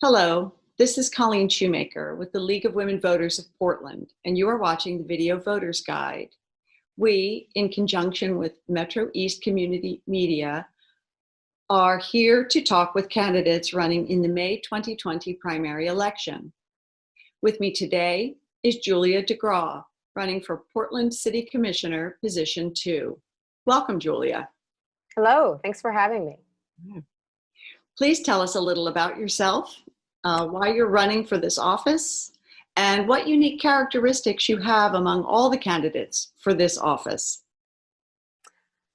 Hello, this is Colleen Shoemaker with the League of Women Voters of Portland, and you are watching the Video Voters Guide. We, in conjunction with Metro East Community Media, are here to talk with candidates running in the May 2020 primary election. With me today is Julia DeGraw, running for Portland City Commissioner, position two. Welcome, Julia. Hello, thanks for having me. Please tell us a little about yourself, uh, why you're running for this office, and what unique characteristics you have among all the candidates for this office.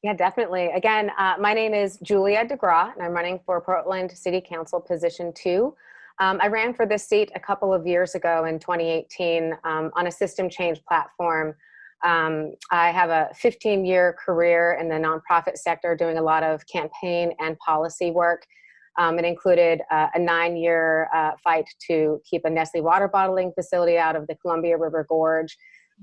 Yeah, definitely. Again, uh, my name is Julia DeGraw, and I'm running for Portland City Council Position 2. Um, I ran for this seat a couple of years ago in 2018 um, on a system change platform. Um, I have a 15-year career in the nonprofit sector doing a lot of campaign and policy work um, it included uh, a nine-year uh, fight to keep a Nestle water bottling facility out of the Columbia River Gorge.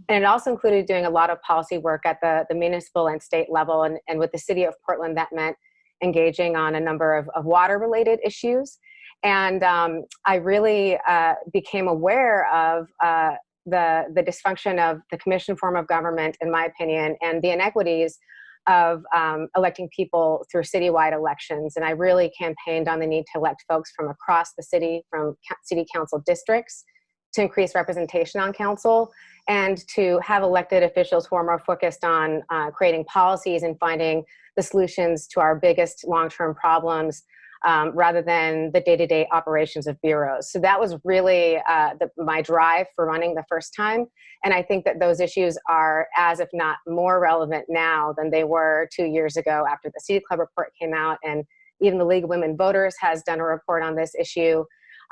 And it also included doing a lot of policy work at the, the municipal and state level. And, and with the city of Portland, that meant engaging on a number of, of water-related issues. And um, I really uh, became aware of uh, the, the dysfunction of the commission form of government, in my opinion, and the inequities of um, electing people through citywide elections. And I really campaigned on the need to elect folks from across the city, from city council districts, to increase representation on council, and to have elected officials who are more focused on uh, creating policies and finding the solutions to our biggest long-term problems um, rather than the day-to-day -day operations of bureaus. So that was really uh, the, my drive for running the first time. And I think that those issues are as if not more relevant now than they were two years ago after the City Club report came out and even the League of Women Voters has done a report on this issue.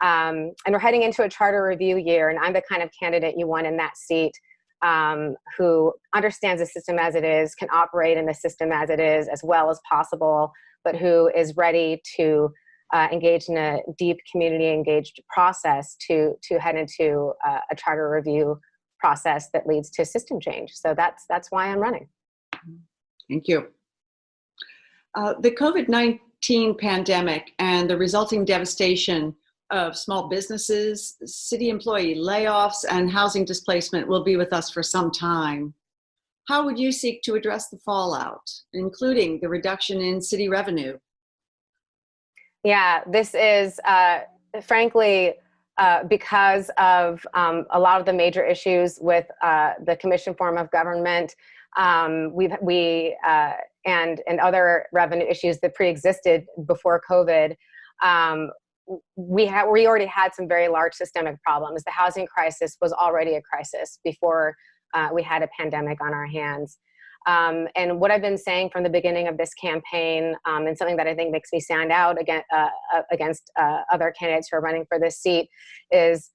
Um, and we're heading into a charter review year and I'm the kind of candidate you want in that seat um, who understands the system as it is, can operate in the system as it is as well as possible, but who is ready to uh, engage in a deep community engaged process to, to head into uh, a charter review process that leads to system change. So that's, that's why I'm running. Thank you. Uh, the COVID-19 pandemic and the resulting devastation of small businesses, city employee layoffs, and housing displacement will be with us for some time. How would you seek to address the fallout, including the reduction in city revenue? Yeah, this is uh, frankly uh, because of um, a lot of the major issues with uh, the commission form of government. Um, we've, we, uh, and, and other revenue issues that pre-existed before COVID. Um, we, ha we already had some very large systemic problems. The housing crisis was already a crisis before uh, we had a pandemic on our hands. Um, and what I've been saying from the beginning of this campaign, um, and something that I think makes me stand out against, uh, uh, against uh, other candidates who are running for this seat, is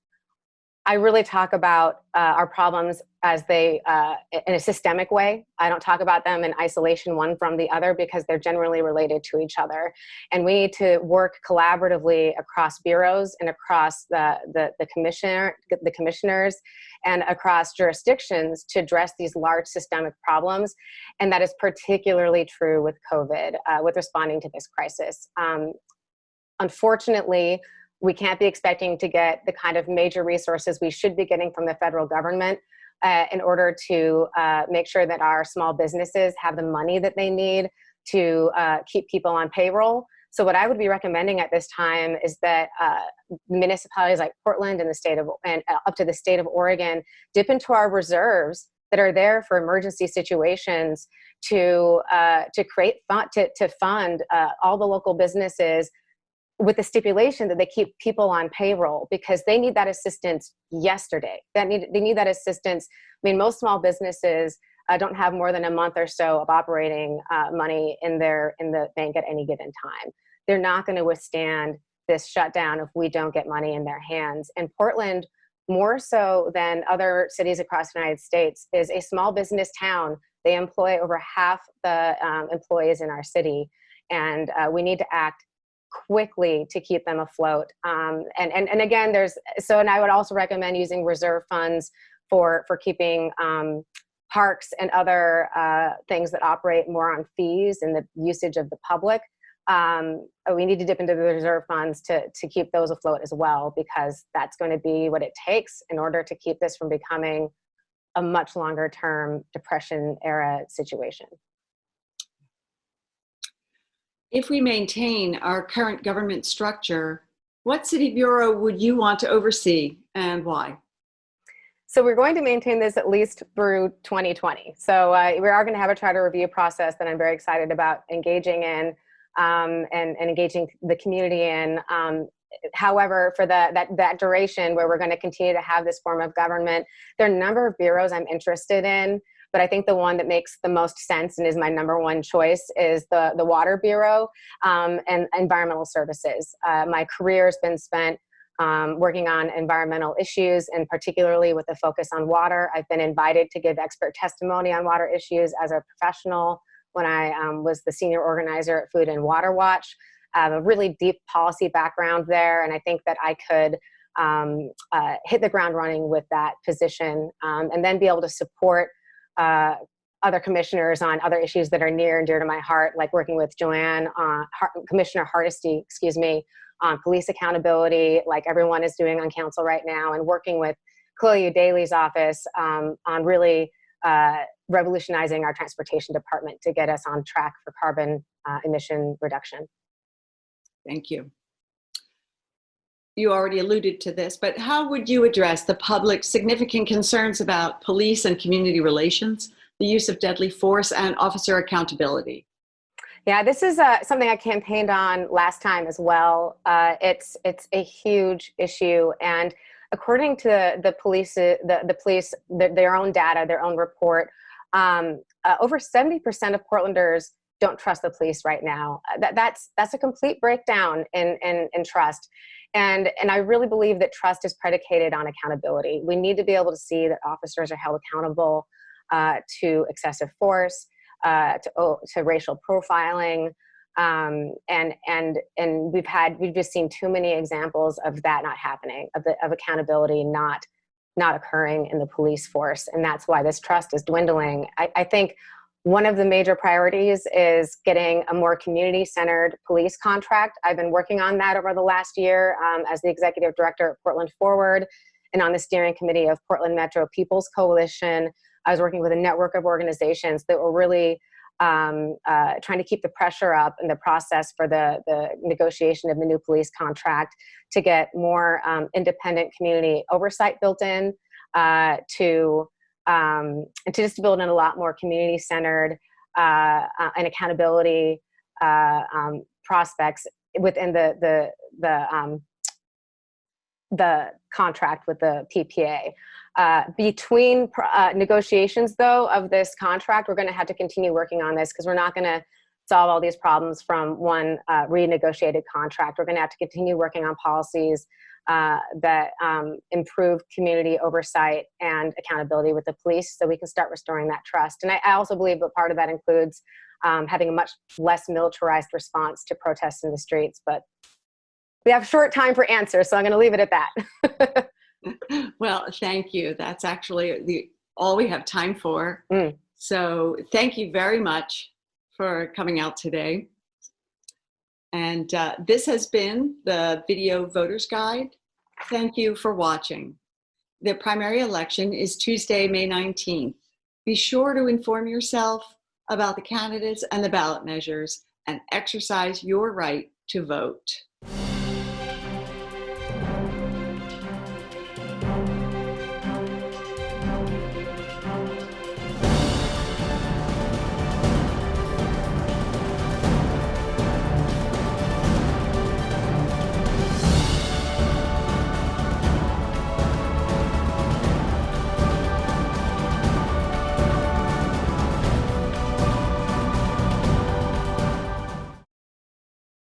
I really talk about uh, our problems as they, uh, in a systemic way. I don't talk about them in isolation one from the other because they're generally related to each other. And we need to work collaboratively across bureaus and across the, the, the, commissioner, the commissioners and across jurisdictions to address these large systemic problems. And that is particularly true with COVID, uh, with responding to this crisis. Um, unfortunately, we can't be expecting to get the kind of major resources we should be getting from the federal government uh, in order to uh, make sure that our small businesses have the money that they need to uh, keep people on payroll. So what I would be recommending at this time is that uh, municipalities like Portland and the state of and uh, up to the state of Oregon dip into our reserves that are there for emergency situations to uh, to create fund to, to fund all the local businesses with the stipulation that they keep people on payroll because they need that assistance yesterday. That need, they need that assistance. I mean, most small businesses uh, don't have more than a month or so of operating uh, money in their in the bank at any given time. They're not going to withstand this shutdown if we don't get money in their hands. And Portland, more so than other cities across the United States, is a small business town. They employ over half the um, employees in our city. And uh, we need to act quickly to keep them afloat. Um, and, and, and again, there's, so, and I would also recommend using reserve funds for, for keeping um, parks and other uh, things that operate more on fees and the usage of the public um, we need to dip into the reserve funds to, to keep those afloat as well, because that's going to be what it takes in order to keep this from becoming a much longer term depression era situation. If we maintain our current government structure, what city bureau would you want to oversee and why? So we're going to maintain this at least through 2020. So uh, we are going to have a charter review process that I'm very excited about engaging in um, and, and, engaging the community in. Um, however, for the, that, that duration where we're going to continue to have this form of government, there are a number of bureaus I'm interested in but I think the one that makes the most sense and is my number one choice is the, the Water Bureau um, and environmental services. Uh, my career has been spent um, working on environmental issues and particularly with a focus on water. I've been invited to give expert testimony on water issues as a professional when I um, was the senior organizer at Food and Water Watch. I have a really deep policy background there and I think that I could um, uh, hit the ground running with that position um, and then be able to support uh, other commissioners on other issues that are near and dear to my heart, like working with Jo Ann, uh, Commissioner Hardesty, excuse me, on police accountability, like everyone is doing on council right now, and working with Chloe Eudaly's office um, on really uh, revolutionizing our transportation department to get us on track for carbon uh, emission reduction. Thank you you already alluded to this, but how would you address the public's significant concerns about police and community relations, the use of deadly force, and officer accountability? Yeah, this is uh, something I campaigned on last time as well. Uh, it's it's a huge issue, and according to the police, the the police, the, their own data, their own report, um, uh, over seventy percent of Portlanders don't trust the police right now. That, that's that's a complete breakdown in, in in trust. And, and I really believe that trust is predicated on accountability. We need to be able to see that officers are held accountable uh, to excessive force, uh, to, oh, to racial profiling, um, and and and we've had we've just seen too many examples of that not happening, of the of accountability not not occurring in the police force, and that's why this trust is dwindling. I, I think one of the major priorities is getting a more community-centered police contract. I've been working on that over the last year um, as the executive director at Portland Forward and on the steering committee of Portland Metro People's Coalition. I was working with a network of organizations that were really um, uh, trying to keep the pressure up in the process for the, the negotiation of the new police contract to get more um, independent community oversight built in uh, to um, and to just build in a lot more community-centered uh, uh, and accountability uh, um, prospects within the the the um, the contract with the PPA. Uh, between uh, negotiations, though, of this contract, we're going to have to continue working on this because we're not going to solve all these problems from one uh, renegotiated contract. We're going to have to continue working on policies uh, that um, improve community oversight and accountability with the police so we can start restoring that trust. And I, I also believe that part of that includes um, having a much less militarized response to protests in the streets. But we have short time for answers, so I'm going to leave it at that. well, thank you. That's actually the all we have time for. Mm. So thank you very much for coming out today. And uh, this has been the Video Voters Guide. Thank you for watching. The primary election is Tuesday, May 19th. Be sure to inform yourself about the candidates and the ballot measures and exercise your right to vote.